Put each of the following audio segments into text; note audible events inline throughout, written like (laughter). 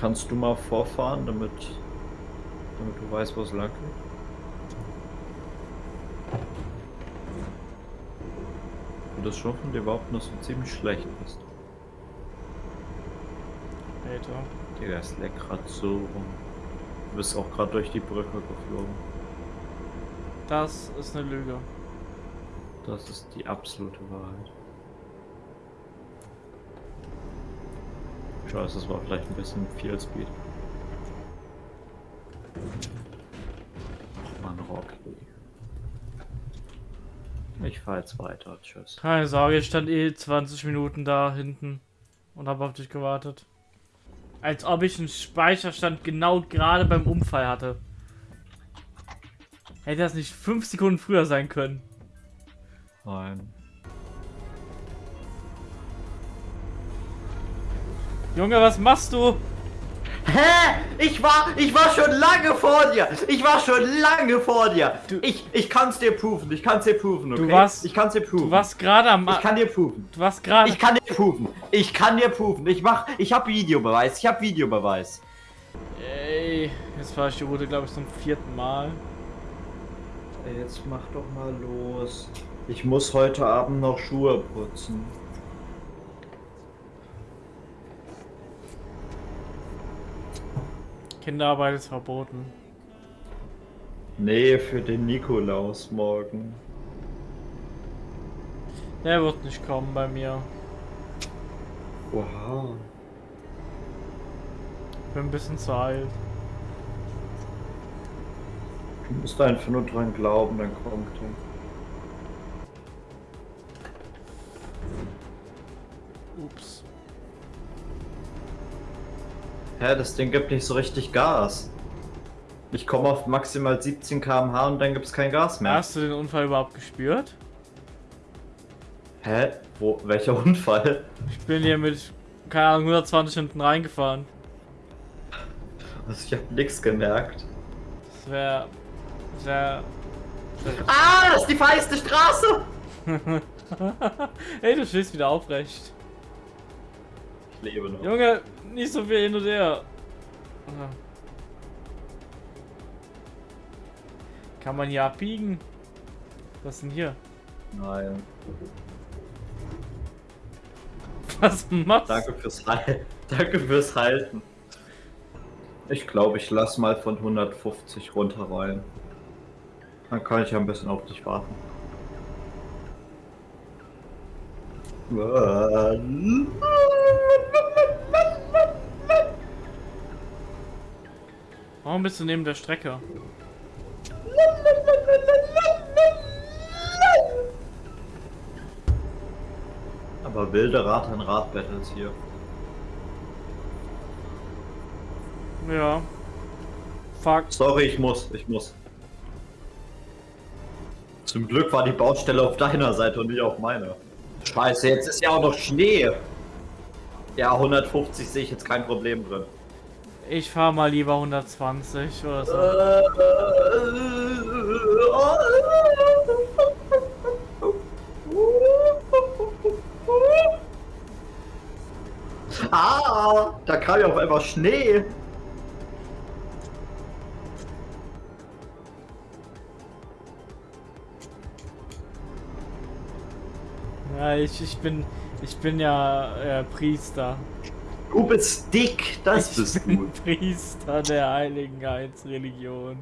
Kannst du mal vorfahren, damit, damit du weißt, wo es lang geht? Und das schon von dir behaupten, dass du ziemlich schlecht bist. Alter. Digga, es leckt grad so rum. Du bist auch gerade durch die Brücke geflogen. Das ist eine Lüge. Das ist die absolute Wahrheit. Scheiße, das war vielleicht ein bisschen viel Speed. Ach man, Rocky. Ich fahr jetzt weiter, tschüss. Keine Sorge, ich stand eh 20 Minuten da hinten und habe auf dich gewartet. Als ob ich einen Speicherstand genau gerade beim Unfall hatte. Hätte das nicht 5 Sekunden früher sein können. Nein. Junge, was machst du? Hä? Ich war, ich war schon lange vor dir. Ich war schon lange vor dir. Du- ich, ich kann's dir proven. Ich kann's dir proven, okay? Du warst- ich kann's dir proven. Du warst gerade am... ich kann dir proven. Du warst gerade... Ich kann dir proven. Ich kann dir proven. Ich mach, ich hab Videobeweis. Ich hab Videobeweis. Ey, jetzt fahre ich die Route, glaube ich, zum vierten Mal. Jetzt mach doch mal los. Ich muss heute Abend noch Schuhe putzen. Kinderarbeit ist verboten. Nee, für den Nikolaus morgen. Der wird nicht kommen bei mir. Oha. Bin ein bisschen zu alt. Du musst einfach nur dran glauben, dann kommt er. Ups. Hä, das Ding gibt nicht so richtig Gas. Ich komme auf maximal 17 km/h und dann gibt's kein Gas mehr. Hast du den Unfall überhaupt gespürt? Hä? Wo? Welcher (laughs) Unfall? Ich bin hier mit, keine Ahnung, 120 hinten reingefahren. Also ich hab nix gemerkt. Das wäre... Sehr... Ah, das ist die feiste Straße. (laughs) Ey, du stehst wieder aufrecht. Lebe noch. Junge, nicht so viel hin und her. Kann man hier abbiegen? Was ist denn hier? Nein. (laughs) Was machst Danke fürs Halten. (laughs) Danke fürs Halten. Ich glaube, ich lass mal von 150 runter rein. Dann kann ich ja ein bisschen auf dich warten. Warum bist du neben der Strecke? Aber wilde Rad an Rad Battles hier. Ja. Fuck. Sorry, ich muss, ich muss. Zum Glück war die Baustelle auf deiner Seite und nicht auf meiner. Scheiße, jetzt ist ja auch noch Schnee. Ja, 150 sehe ich jetzt kein Problem drin. Ich fahr mal lieber 120 oder so. Ah, da kam ja auf einmal Schnee. Ja, ich, ich bin ich bin ja äh, Priester. Du bist dick, das ich bist bin du. Priester der Heiligen Heilsreligion.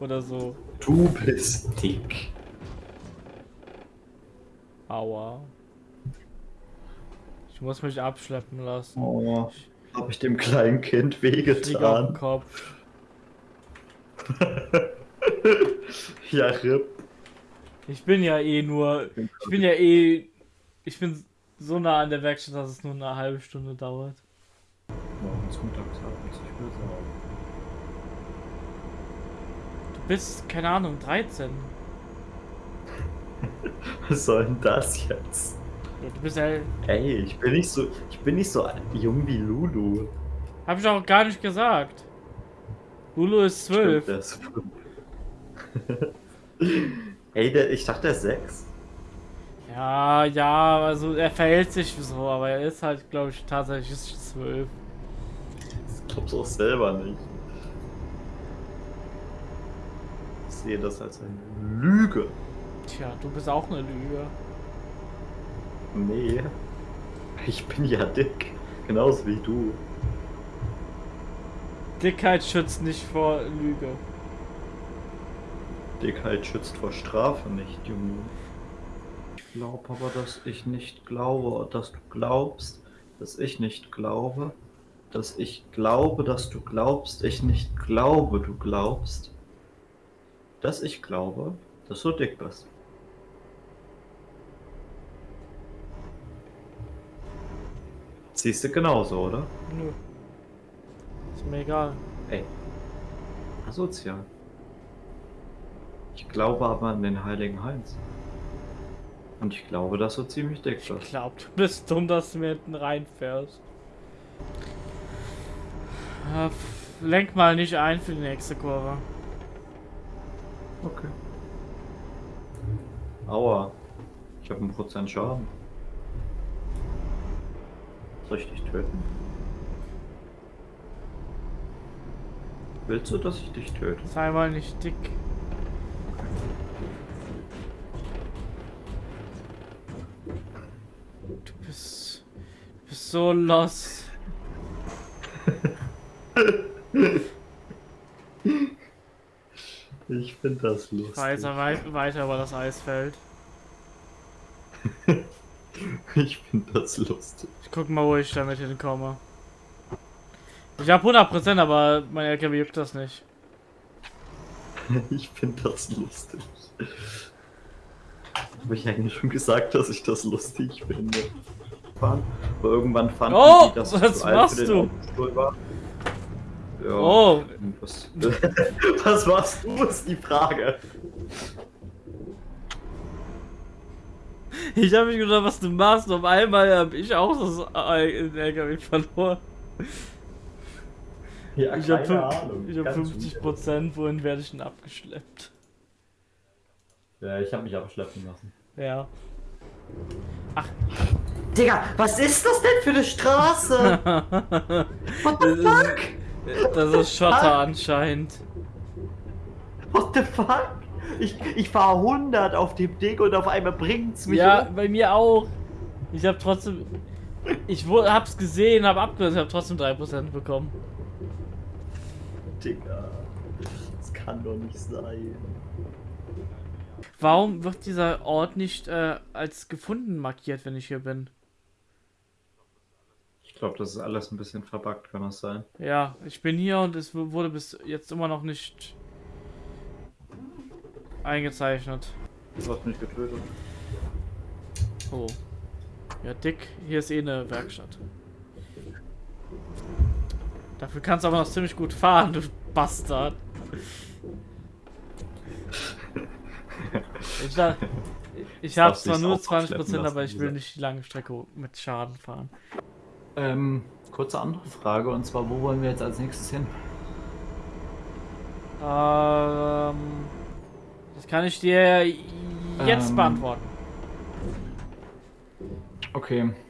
Oder so. Du bist dick. Aua. Ich muss mich abschleppen lassen. Oh, hab ich dem kleinen Kind wehgetan. Kopf. (laughs) ja, RIP. Ich bin ja eh nur. Ich bin ja eh. Ich bin so nah an der Werkstatt, dass es nur eine halbe Stunde dauert. Morgens Mittagsabends, ich will sagen. Du bist, keine Ahnung, 13. (laughs) Was soll denn das jetzt? Ja, du bist ja. Ey, ich bin nicht so, ich bin nicht so jung wie Lulu. Hab ich auch gar nicht gesagt. Lulu ist 12. Stimmt, ist. (laughs) Ey, der, ich dachte, der ist sechs. Ja, ja, also er verhält sich so, aber er ist halt, glaube ich, tatsächlich 12. Es glaub's auch selber nicht. Ich sehe das als eine Lüge. Tja, du bist auch eine Lüge. Nee. Ich bin ja dick. Genauso wie du. Dickheit schützt nicht vor Lüge. Dickheit schützt vor Strafe nicht, Junge. Ich glaube aber, dass ich nicht glaube, dass du glaubst, dass ich nicht glaube, dass ich glaube, dass du glaubst, ich nicht glaube, du glaubst, dass ich glaube, dass du dick bist. Siehst du genauso, oder? Nö. Ist mir egal. Ey. Asozial. Ich glaube aber an den heiligen Heinz. Und ich glaube, dass du ziemlich dick Ich bist. glaub, du bist dumm, dass du mir hinten reinfährst. F- Lenk mal nicht ein für die nächste Kurve. Okay. Aua. Ich habe einen Prozent Schaden. Soll ich dich töten? Willst du, dass ich dich töte? Sei mal nicht dick. So los. Ich finde das lustig. Weiter, wei weiter über das Eisfeld. (laughs) Ich finde das lustig. Ich guck mal, wo ich damit hinkomme. Ich hab 100%, aber mein LKW juckt das nicht. (laughs) Ich finde das lustig. Habe ich eigentlich schon gesagt, dass ich das lustig finde? Fahren. Aber irgendwann fanden Oh, die, dass ich was zu alt machst für du? den Autostuhl war. Ja, Oh. Was, (laughs) was machst du, ist die Frage. Ich habe mich gedacht, was du machst. Und auf einmal habe ich auch das LKW verloren. Ja, Ich habe ich hab 50 Prozent. Wohin werde ich denn abgeschleppt? Ja, ich habe mich abschleppen lassen. Ja. Digga, was ist das denn für eine Straße? (laughs) What the Das fuck? ist, das ist Schotter anscheinend. What the fuck? Ich, ich fahre 100 auf dem Ding und auf einmal bringt's mich Ja, um. bei mir auch. Ich habe trotzdem. Ich hab's gesehen, hab abgelöst, hab trotzdem 3% bekommen. Digga. Das kann doch nicht sein. Warum wird dieser Ort nicht äh, als gefunden markiert, wenn ich hier bin? Ich glaube, das ist alles ein bisschen verbuggt, kann das sein? Ja, ich bin hier und es wurde bis jetzt immer noch nicht eingezeichnet. Du hast mich getötet. Oh. Ja, dick, hier ist eh eine Werkstatt. Dafür kannst du aber noch ziemlich gut fahren, du Bastard. Ich, da, (laughs) ich habe zwar nur auch abschleppen 20%, aber ich will nicht die lange Strecke mit Schaden fahren. Ähm, kurze andere Frage, und zwar, wo wollen wir jetzt als nächstes hin? Ähm, das kann ich dir jetzt Ähm. beantworten. Okay,